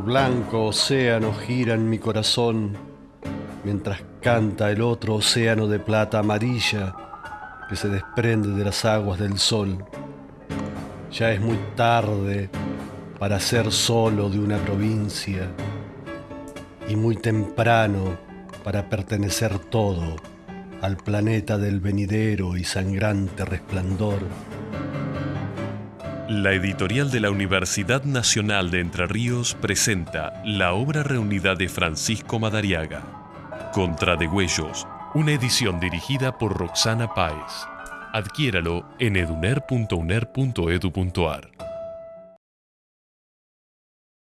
blanco océano gira en mi corazón, mientras canta el otro océano de plata amarilla que se desprende de las aguas del sol. Ya es muy tarde para ser solo de una provincia y muy temprano para pertenecer todo al planeta del venidero y sangrante resplandor. La editorial de la Universidad Nacional de Entre Ríos presenta la obra reunida de Francisco Madariaga, Contra de Huellos, una edición dirigida por Roxana Páez. Adquiéralo en eduner.uner.edu.ar.